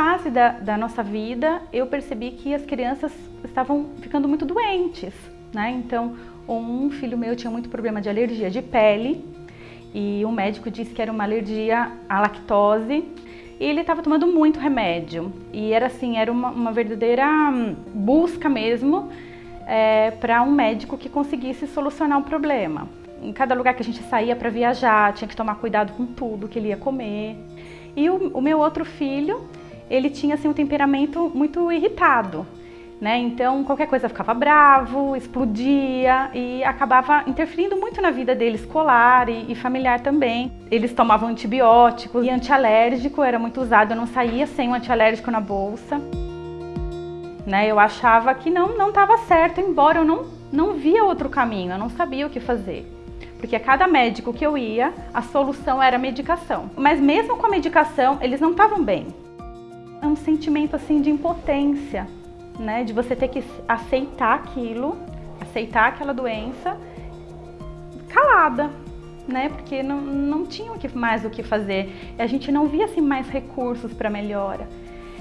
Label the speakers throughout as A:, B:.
A: fase da, da nossa vida, eu percebi que as crianças estavam ficando muito doentes, né? Então, um filho meu tinha muito problema de alergia de pele e o médico disse que era uma alergia à lactose e ele estava tomando muito remédio e era assim, era uma, uma verdadeira busca mesmo é, para um médico que conseguisse solucionar o problema. Em cada lugar que a gente saía para viajar, tinha que tomar cuidado com tudo que ele ia comer. E o, o meu outro filho, ele tinha assim um temperamento muito irritado. Né? Então qualquer coisa ficava bravo, explodia e acabava interferindo muito na vida dele escolar e, e, familiar também. Eles tomavam antibióticos e antialérgico era muito usado, eu não saía sem um antialérgico na bolsa. Né? Eu achava que não não estava certo, embora eu não não via outro caminho, eu não sabia o que fazer. Porque a cada médico que eu ia, a solução era medicação. Mas mesmo com a medicação, eles não estavam bem. Um sentimento assim de impotência, né? De você ter que aceitar aquilo, aceitar aquela doença calada, né? Porque não, não tinha mais o que fazer. E a gente não via assim mais recursos para melhora.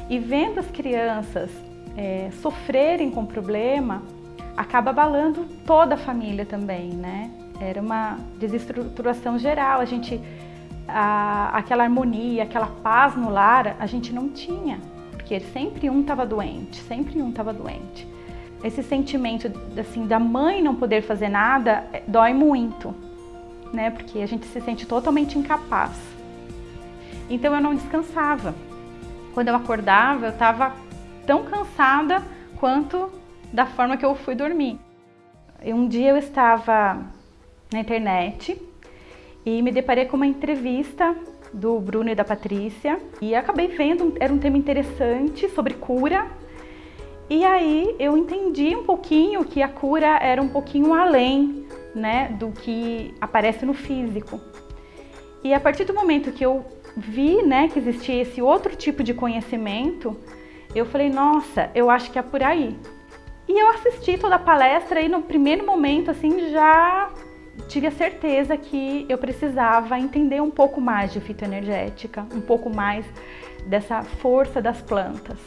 A: E vendo as crianças é, sofrerem com o problema, acaba abalando toda a família também, né? Era uma desestruturação geral, a gente, a, aquela harmonia, aquela paz no lar, a gente não tinha porque sempre um estava doente, sempre um estava doente. Esse sentimento assim da mãe não poder fazer nada é, dói muito, né? Porque a gente se sente totalmente incapaz. Então eu não descansava. Quando eu acordava, eu estava tão cansada quanto da forma que eu fui dormir. Um dia eu estava na internet e me deparei com uma entrevista do Bruno e da Patrícia e acabei vendo, era um tema interessante sobre cura. E aí eu entendi um pouquinho que a cura era um pouquinho além, né, do que aparece no físico. E a partir do momento que eu vi, né, que existia esse outro tipo de conhecimento, eu falei, nossa, eu acho que é por aí. E eu assisti toda a palestra e no primeiro momento, assim, já tive a certeza que eu precisava entender um pouco mais de fitoenergética, um pouco mais dessa força das plantas.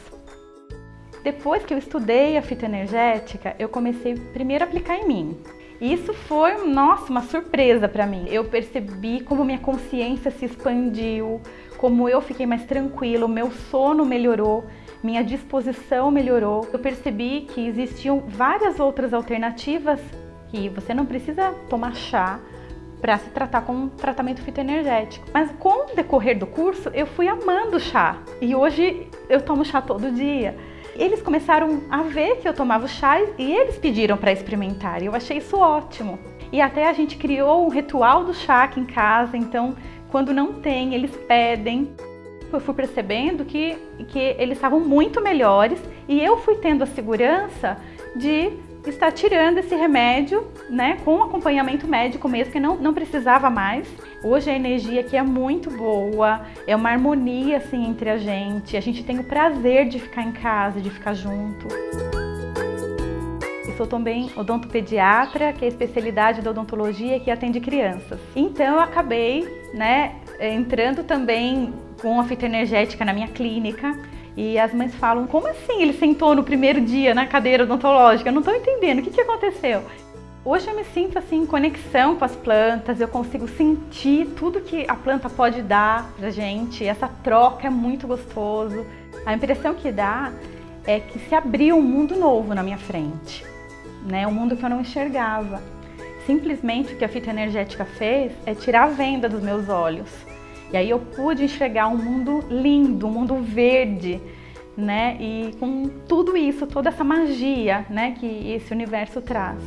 A: Depois que eu estudei a fitoenergética, eu comecei primeiro a aplicar em mim. Isso foi, nossa, uma surpresa para mim. Eu percebi como minha consciência se expandiu, como eu fiquei mais tranquila, o meu sono melhorou, minha disposição melhorou. Eu percebi que existiam várias outras alternativas que você não precisa tomar chá para se tratar com um tratamento fitoenergético. Mas com o decorrer do curso, eu fui amando chá e hoje eu tomo chá todo dia. Eles começaram a ver que eu tomava chá e eles pediram para experimentar. E eu achei isso ótimo. E até a gente criou um ritual do chá aqui em casa, então quando não tem, eles pedem. Eu fui percebendo que, que eles estavam muito melhores e eu fui tendo a segurança de está tirando esse remédio, né, com acompanhamento médico mesmo, que não, não precisava mais. Hoje a energia aqui é muito boa, é uma harmonia assim entre a gente, a gente tem o prazer de ficar em casa, de ficar junto. Eu sou também odontopediatra, que é a especialidade da odontologia que atende crianças. Então eu acabei, né, entrando também com a fitoenergética na minha clínica, e as mães falam, como assim ele sentou no primeiro dia na cadeira odontológica? Eu não estou entendendo, o que, que aconteceu? Hoje eu me sinto assim em conexão com as plantas, eu consigo sentir tudo que a planta pode dar pra gente, essa troca é muito gostoso. A impressão que dá é que se abriu um mundo novo na minha frente, né? um mundo que eu não enxergava. Simplesmente o que a fita energética fez é tirar a venda dos meus olhos e aí eu pude enxergar um mundo lindo, um mundo verde, né? E com tudo isso, toda essa magia, né, que esse universo traz.